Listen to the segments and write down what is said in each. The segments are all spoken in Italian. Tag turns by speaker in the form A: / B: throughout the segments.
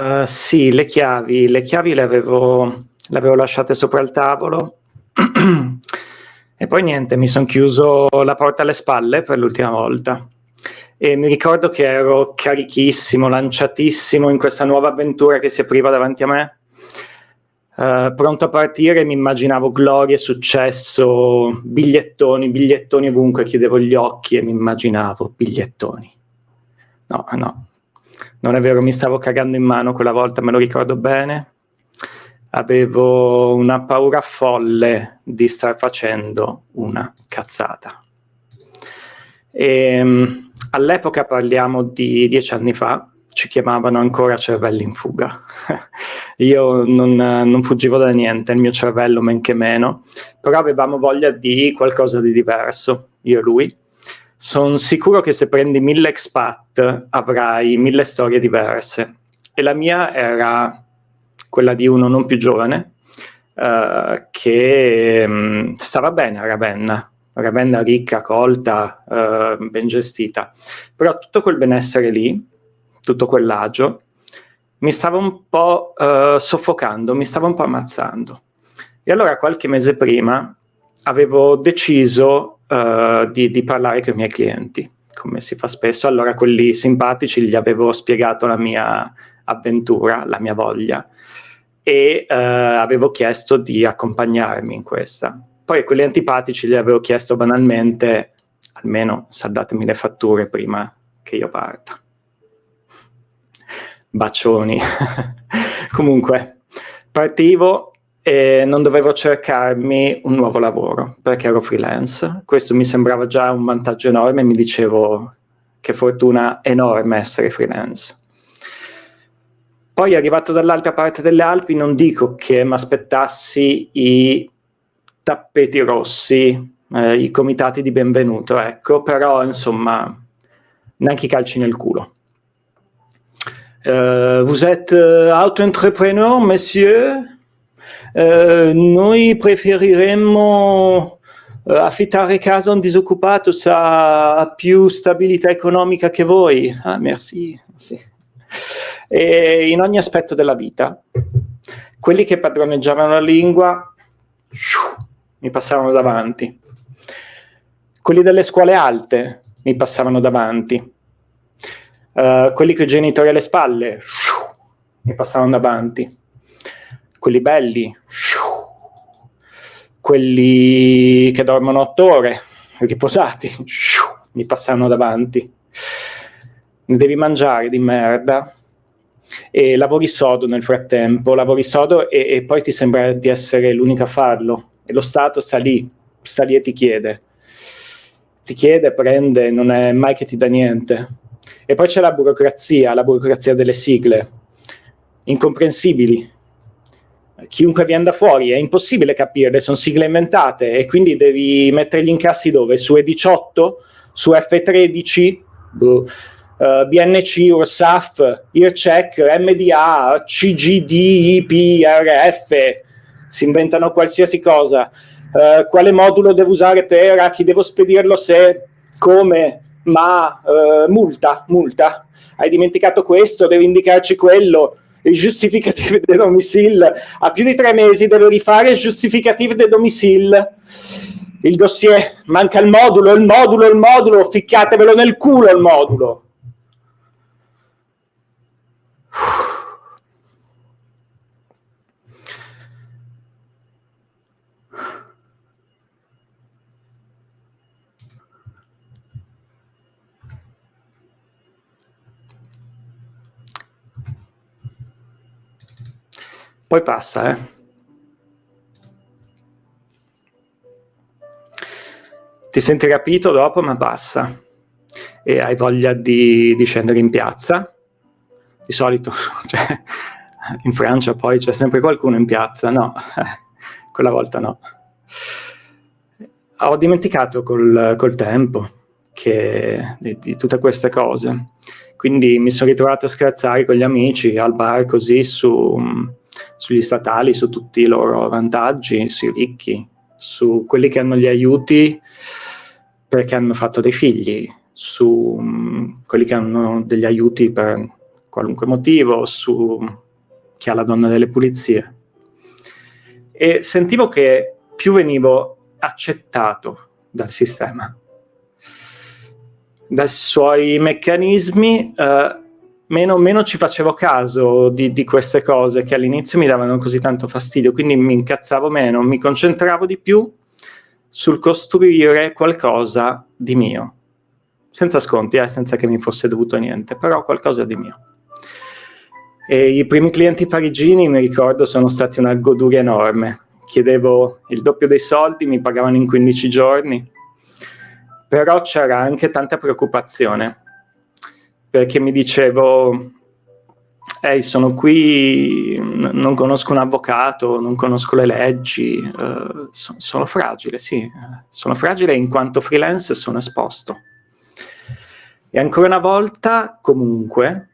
A: Uh, sì, le chiavi, le chiavi le avevo, le avevo lasciate sopra il tavolo e poi niente, mi sono chiuso la porta alle spalle per l'ultima volta e mi ricordo che ero carichissimo, lanciatissimo in questa nuova avventura che si apriva davanti a me. Uh, pronto a partire, mi immaginavo gloria, successo, bigliettoni, bigliettoni ovunque, chiudevo gli occhi e mi immaginavo bigliettoni. No, no, non è vero, mi stavo cagando in mano quella volta, me lo ricordo bene. Avevo una paura folle di star facendo una cazzata. Ehm, all'epoca parliamo di dieci anni fa, ci chiamavano ancora cervelli in fuga. Io non, non, fuggivo da niente, il mio cervello men che meno, però avevamo voglia di qualcosa di diverso, io e lui, sono sicuro che se prendi mille expat avrai mille storie diverse. E la mia era quella di uno non più giovane uh, che um, stava bene a Ravenna, Ravenna ricca, colta, uh, ben gestita, però tutto quel benessere lì, tutto quell'agio, mi stava un po' uh, soffocando, mi stava un po' ammazzando. E allora qualche mese prima avevo deciso uh, di, di, parlare con i miei clienti, come si fa spesso. Allora quelli simpatici gli avevo spiegato la mia avventura, la mia voglia e uh, avevo chiesto di accompagnarmi in questa. Poi quelli antipatici gli avevo chiesto banalmente, almeno saldatemi le fatture prima che io parta. Bacioni. Comunque, partivo e non dovevo cercarmi un nuovo lavoro perché ero freelance. Questo mi sembrava già un vantaggio enorme, mi dicevo che fortuna enorme essere freelance. Poi arrivato dall'altra parte delle Alpi non dico che mi aspettassi i tappeti rossi, eh, i comitati di benvenuto, ecco, però insomma neanche i calci nel culo. Uh, vous êtes auto-entrepreneur, monsieur? Eh, noi preferiremmo eh, affittare casa a un disoccupato ha più stabilità economica che voi. Ah, merci. Sì. E in ogni aspetto della vita, quelli che padroneggiavano la lingua mi passavano davanti. Quelli delle scuole alte mi passavano davanti. Uh, quelli con i genitori alle spalle mi passavano davanti quelli belli, quelli che dormono otto ore, riposati, mi passano davanti. Ne devi mangiare di merda e lavori sodo nel frattempo, lavori sodo e, e poi ti sembra di essere l'unico a farlo e lo Stato sta lì, sta lì e ti chiede. Ti chiede, prende, non è mai che ti dà niente. E poi c'è la burocrazia, la burocrazia delle sigle, incomprensibili, chiunque viene da fuori è impossibile capirle, sono sigle inventate e quindi devi mettere gli incassi dove? Su E18, su F13, uh, BNC, URSAF, IRCEC, MDA, CGD, IP, RF, si inventano qualsiasi cosa. Uh, quale modulo devo usare per, a chi devo spedirlo se, come, ma, uh, multa, multa. Hai dimenticato questo, devi indicarci quello, il justificative de domicile. A più di tre mesi deve rifare il justificative de domicile. Il dossier, manca il modulo, il modulo, il modulo, ficchiatevelo nel culo il modulo. Poi passa, eh. Ti senti rapito dopo, ma passa. E hai voglia di, di scendere in piazza. Di solito, cioè, in Francia poi c'è sempre qualcuno in piazza. No, quella volta no. Ho dimenticato col, col tempo che, di, di tutte queste cose. Quindi mi sono ritrovato a scherzare con gli amici al bar così su sugli statali, su tutti i loro vantaggi, sui ricchi, su quelli che hanno gli aiuti perché hanno fatto dei figli, su um, quelli che hanno degli aiuti per qualunque motivo, su chi ha la donna delle pulizie. E sentivo che più venivo accettato dal sistema, dai suoi meccanismi, eh, meno, meno, ci facevo caso di, di queste cose che all'inizio mi davano così tanto fastidio, quindi mi incazzavo meno, mi concentravo di più sul costruire qualcosa di mio, senza sconti, eh, senza che mi fosse dovuto niente, però qualcosa di mio. E I primi clienti parigini, mi ricordo, sono stati una goduria enorme. Chiedevo il doppio dei soldi, mi pagavano in 15 giorni, però c'era anche tanta preoccupazione, perché mi dicevo, ehi, sono qui, non conosco un avvocato, non conosco le leggi, uh, so, sono fragile, sì, sono fragile in quanto freelance sono esposto. E ancora una volta, comunque,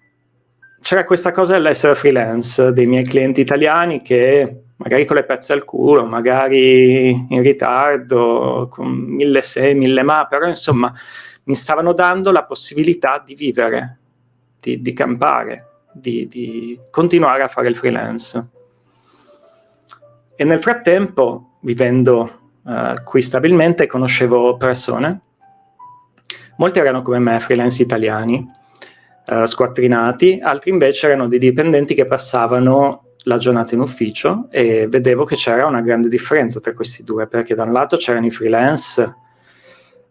A: c'era questa cosa dell'essere freelance dei miei clienti italiani che magari con le pezze al culo, magari in ritardo, con mille se, mille ma, però insomma mi stavano dando la possibilità di vivere, di, di campare, di, di continuare a fare il freelance. E nel frattempo, vivendo uh, qui stabilmente, conoscevo persone, molti erano come me, freelance italiani, uh, squattrinati, altri invece erano dei dipendenti che passavano la giornata in ufficio e vedevo che c'era una grande differenza tra questi due, perché da un lato c'erano i freelance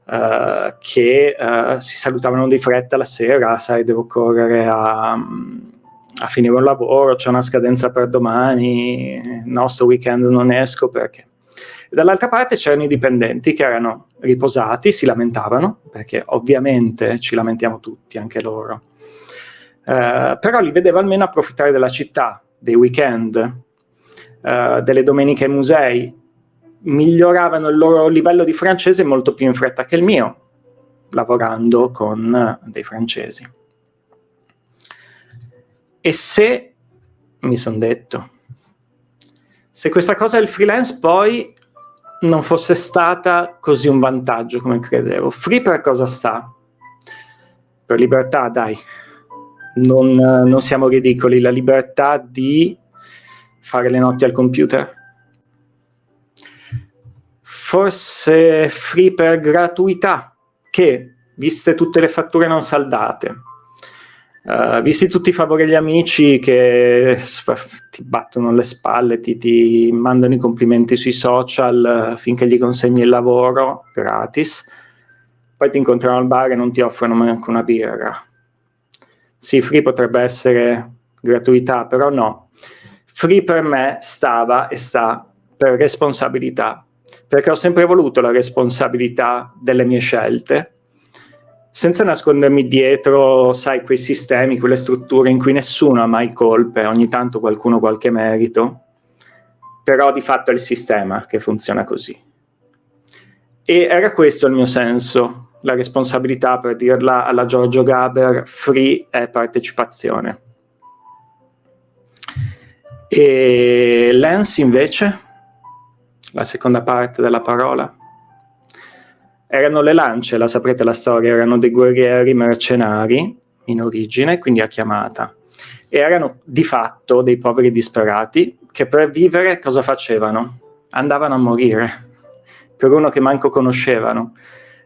A: uh, che uh, si salutavano di fretta la sera, sai, devo correre a, a finire un lavoro, c'è una scadenza per domani, no, sto weekend non esco perché... Dall'altra parte c'erano i dipendenti che erano riposati, si lamentavano, perché ovviamente ci lamentiamo tutti, anche loro. Uh, però li vedevo almeno approfittare della città, dei weekend, uh, delle domeniche ai musei, miglioravano il loro livello di francese molto più in fretta che il mio, lavorando con dei francesi. E se, mi sono detto, se questa cosa del freelance poi non fosse stata così un vantaggio come credevo, free per cosa sta? Per libertà, dai, non, non siamo ridicoli, la libertà di fare le notti al computer. Forse free per gratuità, che, viste tutte le fatture non saldate, uh, visti tutti i favori agli amici che ti battono le spalle, ti, ti mandano i complimenti sui social uh, finché gli consegni il lavoro gratis, poi ti incontrano al bar e non ti offrono neanche una birra sì, free potrebbe essere gratuità, però no. Free per me stava e sta per responsabilità, perché ho sempre voluto la responsabilità delle mie scelte, senza nascondermi dietro, sai, quei sistemi, quelle strutture in cui nessuno ha mai colpe, ogni tanto qualcuno qualche merito, però di fatto è il sistema che funziona così. E era questo il mio senso, la responsabilità, per dirla alla Giorgio Gaber, free è partecipazione. E Lens invece, la seconda parte della parola, erano le lance, la saprete la storia, erano dei guerrieri mercenari in origine, quindi a chiamata, e erano di fatto dei poveri disperati che per vivere cosa facevano? Andavano a morire per uno che manco conoscevano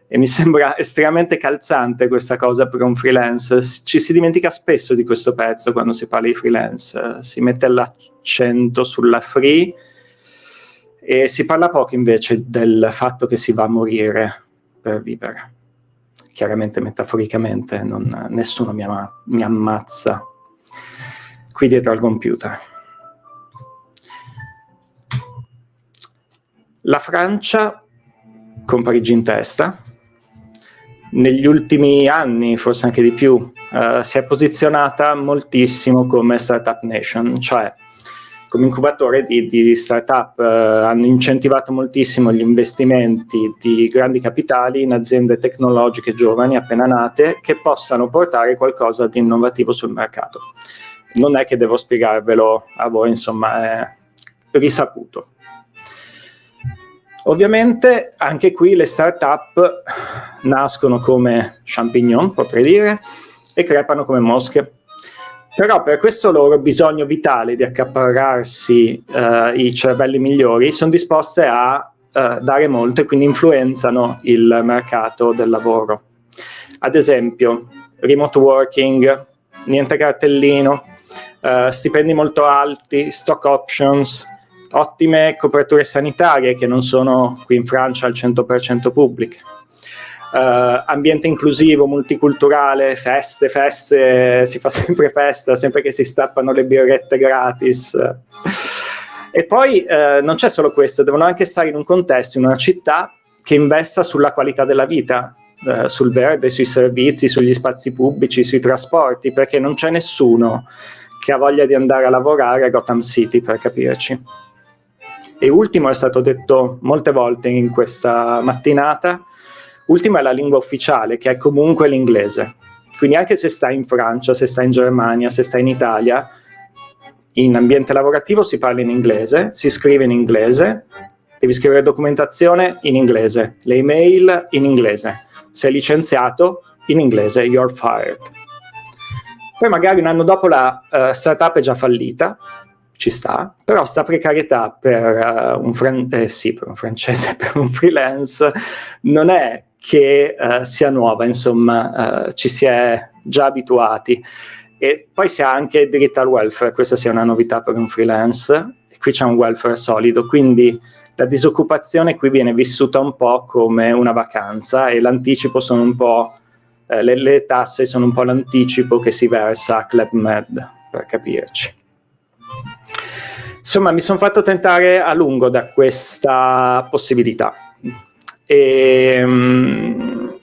A: e mi sembra estremamente calzante questa cosa per un freelance. Ci si dimentica spesso di questo pezzo quando si parla di freelance, si mette l'accento sulla free e si parla poco invece del fatto che si va a morire per vivere. Chiaramente metaforicamente, non, nessuno mi, ama, mi ammazza qui dietro al computer. La Francia, con Parigi in testa, negli ultimi anni, forse anche di più, uh, si è posizionata moltissimo come startup nation, cioè come incubatore di, di startup uh, hanno incentivato moltissimo gli investimenti di grandi capitali in aziende tecnologiche giovani appena nate che possano portare qualcosa di innovativo sul mercato. Non è che devo spiegarvelo a voi, insomma, è risaputo. Ovviamente anche qui le start-up nascono come champignon, potrei dire, e crepano come mosche. Però per questo loro bisogno vitale di accaparrarsi eh, i cervelli migliori sono disposte a eh, dare molto e quindi influenzano il mercato del lavoro. Ad esempio, remote working, niente cartellino, eh, stipendi molto alti, stock options, ottime coperture sanitarie che non sono qui in Francia al 100% pubbliche. Uh, ambiente inclusivo, multiculturale, feste, feste, si fa sempre festa, sempre che si stappano le birrette gratis. E poi uh, non c'è solo questo, devono anche stare in un contesto, in una città che investa sulla qualità della vita, uh, sul verde, sui servizi, sugli spazi pubblici, sui trasporti, perché non c'è nessuno che ha voglia di andare a lavorare a Gotham City, per capirci. E ultimo è stato detto molte volte in questa mattinata, ultimo è la lingua ufficiale, che è comunque l'inglese. Quindi anche se stai in Francia, se stai in Germania, se stai in Italia, in ambiente lavorativo si parla in inglese, si scrive in inglese, devi scrivere documentazione in inglese, le email in inglese, sei licenziato in inglese, you're fired. Poi magari un anno dopo la uh, startup è già fallita, ci sta, però sta precarietà per, uh, un, eh, sì, per un francese, per un freelance, non è che uh, sia nuova, insomma, uh, ci si è già abituati. E poi si ha anche diritto al welfare, questa sia una novità per un freelance, qui c'è un welfare solido, quindi la disoccupazione qui viene vissuta un po' come una vacanza e l'anticipo sono un po', eh, le, le tasse sono un po' l'anticipo che si versa a Club Med, per capirci. Insomma, mi sono fatto tentare a lungo da questa possibilità. E, um,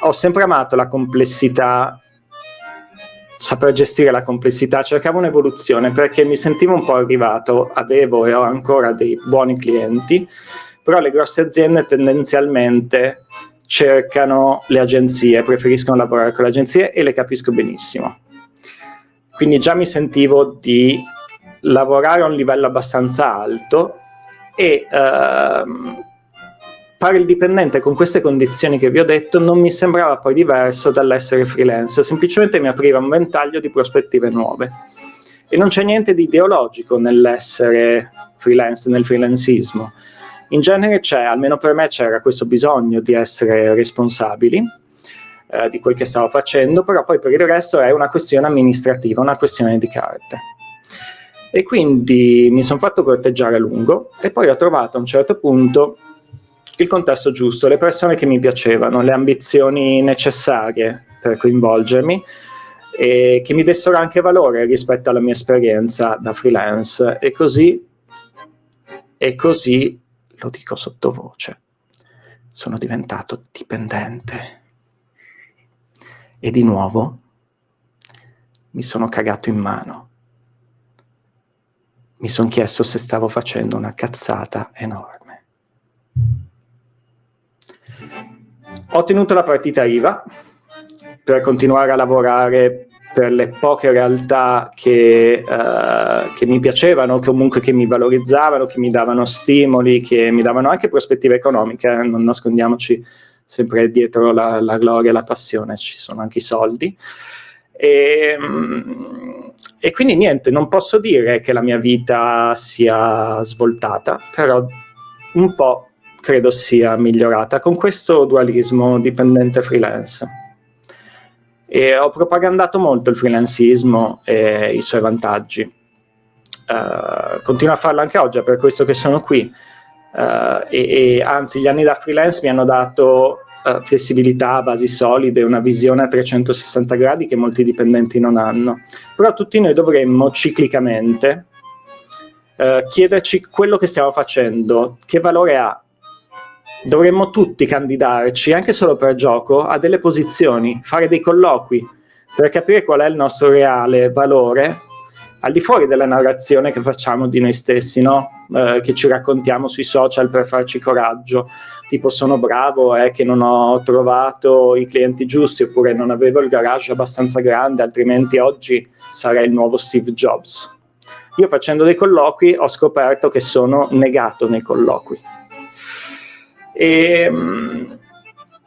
A: ho sempre amato la complessità, saper gestire la complessità, cercavo un'evoluzione perché mi sentivo un po' arrivato, avevo e ho ancora dei buoni clienti, però le grosse aziende tendenzialmente cercano le agenzie, preferiscono lavorare con le agenzie e le capisco benissimo. Quindi già mi sentivo di lavorare a un livello abbastanza alto e ehm, fare il dipendente con queste condizioni che vi ho detto non mi sembrava poi diverso dall'essere freelance, semplicemente mi apriva un ventaglio di prospettive nuove. E non c'è niente di ideologico nell'essere freelance, nel freelancismo. In genere c'è, almeno per me c'era questo bisogno di essere responsabili eh, di quel che stavo facendo, però poi per il resto è una questione amministrativa, una questione di carte. E quindi mi sono fatto corteggiare a lungo e poi ho trovato a un certo punto il contesto giusto, le persone che mi piacevano, le ambizioni necessarie per coinvolgermi e che mi dessero anche valore rispetto alla mia esperienza da freelance e così, e così lo dico sottovoce, sono diventato dipendente. E di nuovo mi sono cagato in mano mi sono chiesto se stavo facendo una cazzata enorme. Ho tenuto la partita IVA per continuare a lavorare per le poche realtà che, uh, che, mi piacevano, comunque che mi valorizzavano, che mi davano stimoli, che mi davano anche prospettive economiche, eh? non nascondiamoci sempre dietro la, la gloria e la passione, ci sono anche i soldi. E, um, e quindi niente, non posso dire che la mia vita sia svoltata, però un po' credo sia migliorata con questo dualismo dipendente freelance. E ho propagandato molto il freelancismo e i suoi vantaggi. Uh, continuo a farlo anche oggi, è per questo che sono qui. Uh, e, e, anzi, gli anni da freelance mi hanno dato uh, flessibilità, basi solide, una visione a 360 gradi che molti dipendenti non hanno. Però tutti noi dovremmo ciclicamente chiederci quello che stiamo facendo, che valore ha. Dovremmo tutti candidarci, anche solo per gioco, a delle posizioni, fare dei colloqui, per capire qual è il nostro reale valore al di fuori della narrazione che facciamo di noi stessi, no? eh, che ci raccontiamo sui social per farci coraggio, tipo sono bravo, è che non ho trovato i clienti giusti, oppure non avevo il garage abbastanza grande, altrimenti oggi sarei il nuovo Steve Jobs. Io facendo dei colloqui ho scoperto che sono negato nei colloqui. E, mh,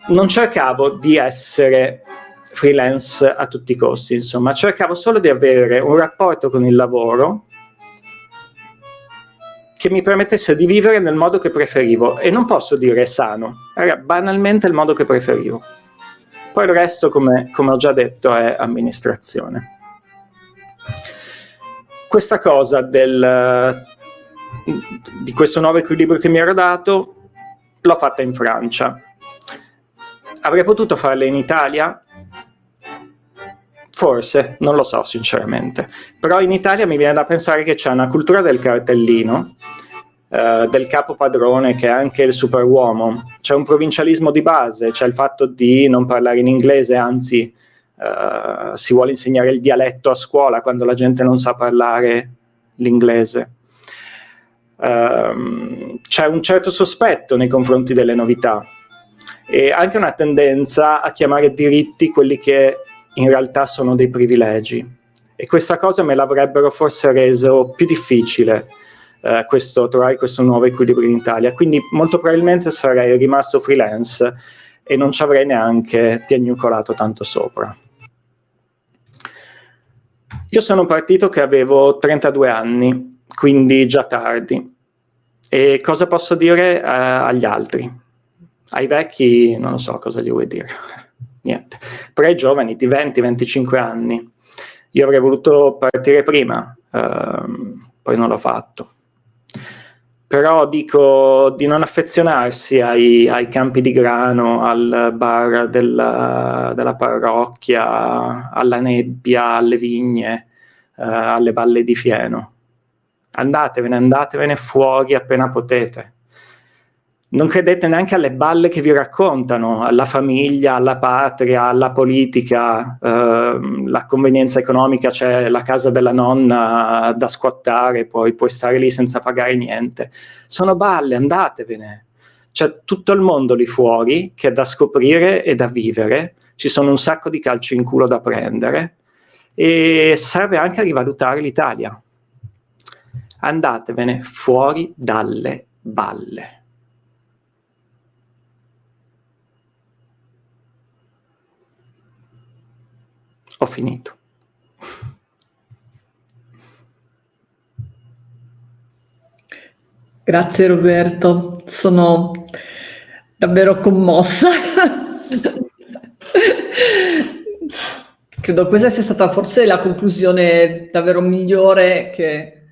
A: non cercavo di essere freelance a tutti i costi, insomma, cercavo solo di avere un rapporto con il lavoro che mi permettesse di vivere nel modo che preferivo e non posso dire sano, era banalmente il modo che preferivo. Poi il resto, come, come ho già detto, è amministrazione. Questa cosa del, di questo nuovo equilibrio che mi ero dato l'ho fatta in Francia. Avrei potuto farla in Italia? Forse, non lo so sinceramente. Però in Italia mi viene da pensare che c'è una cultura del cartellino, eh, del capo padrone che è anche il superuomo. C'è un provincialismo di base, c'è il fatto di non parlare in inglese, anzi eh, si vuole insegnare il dialetto a scuola quando la gente non sa parlare l'inglese. Um, c'è un certo sospetto nei confronti delle novità e anche una tendenza a chiamare diritti quelli che in realtà sono dei privilegi. E questa cosa me l'avrebbero forse reso più difficile eh, questo, trovare questo nuovo equilibrio in Italia. Quindi molto probabilmente sarei rimasto freelance e non ci avrei neanche piagnucolato tanto sopra. Io sono partito che avevo 32 anni quindi già tardi e cosa posso dire uh, agli altri? Ai vecchi non lo so cosa gli vuoi dire. Niente. Però ai giovani di 20-25 anni. Io avrei voluto partire prima, uh, poi non l'ho fatto. Però dico di non affezionarsi ai, ai campi di grano, al bar della, della parrocchia, alla nebbia, alle vigne, uh, alle valle di fieno Andatevene, andatevene fuori appena potete. Non credete neanche alle balle che vi raccontano, alla famiglia, alla patria, alla politica, eh, la convenienza economica, c'è la casa della nonna da squattare, poi puoi stare lì senza pagare niente. Sono balle, andatevene. C'è tutto il mondo lì fuori che è da scoprire e da vivere, ci sono un sacco di calci in culo da prendere e serve anche a rivalutare l'Italia andatevene fuori dalle balle. Ho finito.
B: Grazie Roberto, sono davvero commossa. Credo questa sia stata forse la conclusione davvero migliore che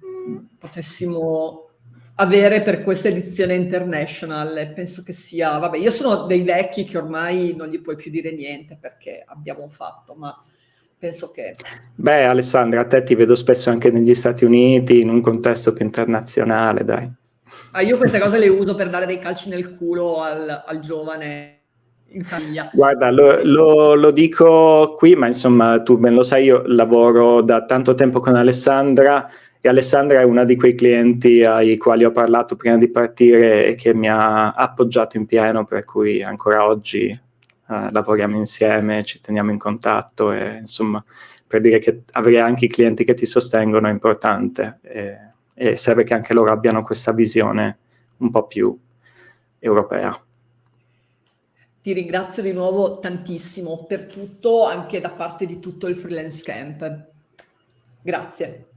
B: potessimo avere per questa edizione international. Penso che sia, vabbè, io sono dei vecchi che ormai non gli puoi più dire niente perché abbiamo fatto, ma penso che...
A: Beh, Alessandra, a te ti vedo spesso anche negli Stati Uniti, in un contesto più internazionale, dai.
B: Ah, io queste cose le uso per dare dei calci nel culo al, al giovane in famiglia.
A: Guarda, lo, lo, lo, dico qui, ma insomma tu ben lo sai, io lavoro da tanto tempo con Alessandra e Alessandra è una di quei clienti ai quali ho parlato prima di partire e che mi ha appoggiato in pieno, per cui ancora oggi eh, lavoriamo insieme, ci teniamo in contatto e insomma per dire che avere anche i clienti che ti sostengono è importante e, e serve che anche loro abbiano questa visione un po' più europea.
B: Ti ringrazio di nuovo tantissimo per tutto, anche da parte di tutto il Freelance Camp. Grazie.